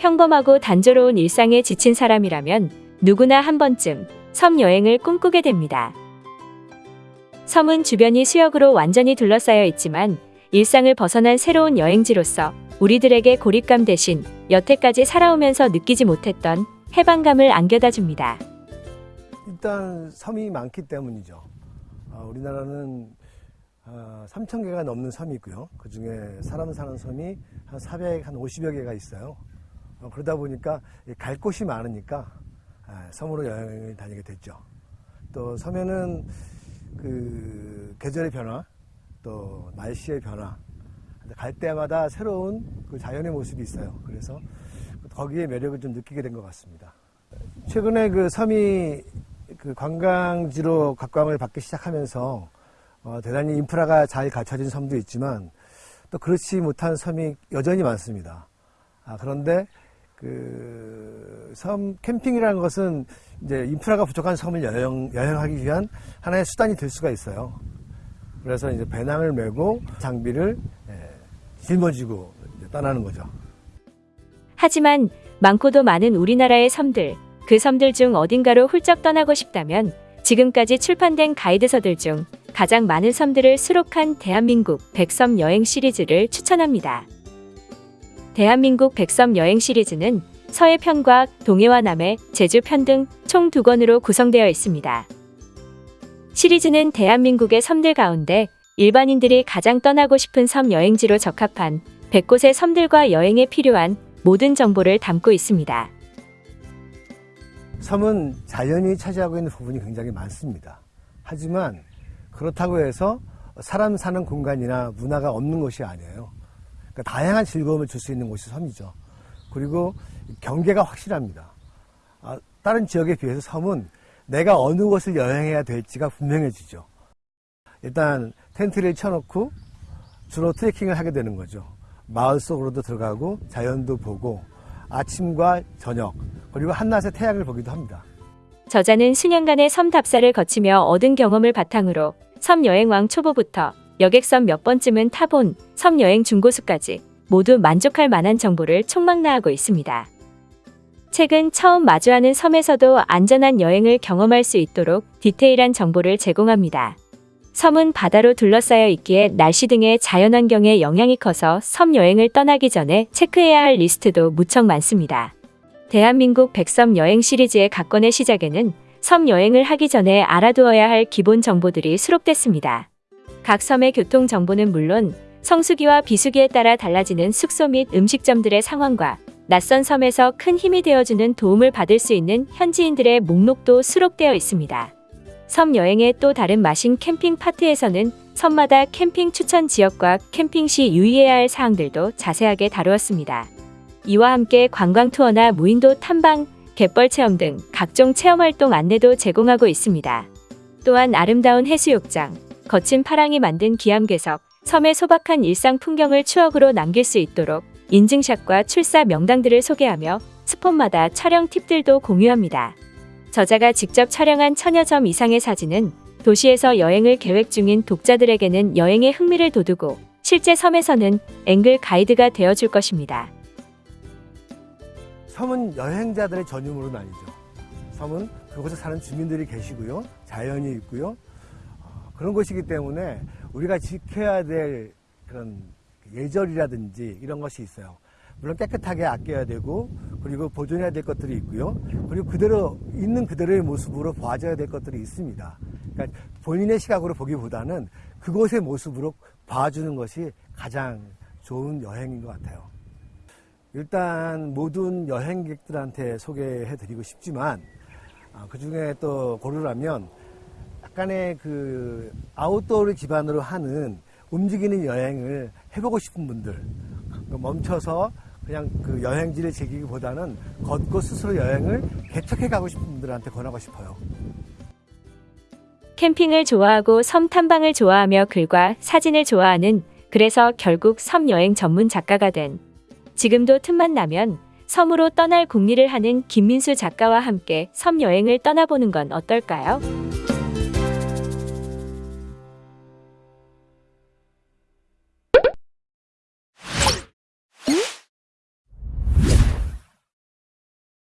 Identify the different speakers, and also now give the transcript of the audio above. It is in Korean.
Speaker 1: 평범하고 단조로운 일상에 지친 사람이라면 누구나 한 번쯤 섬 여행을 꿈꾸게 됩니다. 섬은 주변이 수역으로 완전히 둘러싸여 있지만 일상을 벗어난 새로운 여행지로서 우리들에게 고립감 대신 여태까지 살아오면서 느끼지 못했던 해방감을 안겨다 줍니다.
Speaker 2: 일단 섬이 많기 때문이죠. 어, 우리나라는 어, 3천 개가 넘는 섬이 있고요. 그 중에 사람 사는 섬이 한 400, 한 50여 개가 있어요. 어, 그러다 보니까 이갈 곳이 많으니까 아, 섬으로 여행을 다니게 됐죠. 또 섬에는 그 계절의 변화, 또 날씨의 변화, 갈 때마다 새로운 그 자연의 모습이 있어요. 그래서 거기에 매력을 좀 느끼게 된 것 같습니다. 최근에 그 섬이 그 관광지로 각광을 받기 시작하면서 어, 대단히 인프라가 잘 갖춰진 섬도 있지만 또 그렇지 못한 섬이 여전히 많습니다. 아, 그런데 그 섬 캠핑이라는 것은 이제 인프라가 부족한 섬을 여행, 여행하기 위한 하나의 수단이 될 수가 있어요. 그래서 이제 배낭을 메고 장비를 예, 짊어지고 떠나는 거죠.
Speaker 1: 하지만 많고도 많은 우리나라의 섬들, 그 섬들 중 어딘가로 훌쩍 떠나고 싶다면 지금까지 출판된 가이드서들 중 가장 많은 섬들을 수록한 대한민국 백섬 여행 시리즈를 추천합니다. 대한민국 백섬 여행 시리즈는 서해 편과 동해와 남해, 제주 편 등 총 두 권으로 구성되어 있습니다. 시리즈는 대한민국의 섬들 가운데 일반인들이 가장 떠나고 싶은 섬 여행지로 적합한 100곳의 섬들과 여행에 필요한 모든 정보를 담고 있습니다.
Speaker 2: 섬은 자연이 차지하고 있는 부분이 굉장히 많습니다. 하지만 그렇다고 해서 사람 사는 공간이나 문화가 없는 곳이 아니에요. 그러니까 다양한 즐거움을 줄 수 있는 곳이 섬이죠. 그리고 경계가 확실합니다. 아, 다른 지역에 비해서 섬은 내가 어느 곳을 여행해야 될지가 분명해지죠. 일단 텐트를 쳐놓고 주로 트레킹을 하게 되는 거죠. 마을 속으로도 들어가고 자연도 보고 아침과 저녁 그리고 한낮의 태양을 보기도 합니다.
Speaker 1: 저자는 수년간의 섬 답사를 거치며 얻은 경험을 바탕으로 섬 여행왕 초보부터 여객섬 몇 번쯤은 타본 섬 여행 중고수까지 모두 만족할 만한 정보를 총망라하고 있습니다. 최근 처음 마주하는 섬에서도 안전한 여행을 경험할 수 있도록 디테일한 정보를 제공합니다. 섬은 바다로 둘러싸여 있기에 날씨 등의 자연환경에 영향이 커서 섬 여행을 떠나기 전에 체크해야 할 리스트도 무척 많습니다. 대한민국 백섬 여행 시리즈의 각권의 시작에는 섬 여행을 하기 전에 알아두어야 할 기본 정보들이 수록됐습니다. 각 섬의 교통 정보는 물론 성수기와 비수기에 따라 달라지는 숙소 및 음식점들의 상황과 낯선 섬에서 큰 힘이 되어주는 도움을 받을 수 있는 현지인들의 목록도 수록되어 있습니다. 섬 여행의 또 다른 맛인 캠핑 파트에서는 섬마다 캠핑 추천 지역과 캠핑 시 유의해야 할 사항들도 자세하게 다루었습니다. 이와 함께 관광 투어나 무인도 탐방, 갯벌 체험 등 각종 체험 활동 안내도 제공하고 있습니다. 또한 아름다운 해수욕장, 거친 파랑이 만든 기암괴석, 섬의 소박한 일상 풍경을 추억으로 남길 수 있도록 인증샷과 출사 명당들을 소개하며 스폰마다 촬영 팁들도 공유합니다. 저자가 직접 촬영한 천여 점 이상의 사진은 도시에서 여행을 계획 중인 독자들에게는 여행의 흥미를 돋우고 실제 섬에서는 앵글 가이드가 되어줄 것입니다.
Speaker 2: 섬은 여행자들의 전유물은 아니죠. 섬은 그곳에 사는 주민들이 계시고요. 자연이 있고요. 어, 그런 곳이기 때문에 우리가 지켜야 될 그런 예절이라든지 이런 것이 있어요. 물론 깨끗하게 아껴야 되고 그리고 보존해야 될 것들이 있고요. 그리고 그대로 있는 그대로의 모습으로 봐줘야 될 것들이 있습니다. 그러니까 본인의 시각으로 보기보다는 그곳의 모습으로 봐주는 것이 가장 좋은 여행인 것 같아요. 일단 모든 여행객들한테 소개해 드리고 싶지만 아, 그 중에 또 고르라면 약간의 그 아웃도어를 기반으로 하는 움직이는 여행을 해보고 싶은 분들 멈춰서 그냥 그 여행지를 즐기기보다는 걷고 스스로 여행을 개척해 가고 싶은 분들한테 권하고 싶어요.
Speaker 1: 캠핑을 좋아하고 섬 탐방을 좋아하며 글과 사진을 좋아하는 그래서 결국 섬 여행 전문 작가가 된 지금도 틈만 나면 섬으로 떠날 궁리를 하는 김민수 작가와 함께 섬 여행을 떠나보는 건 어떨까요?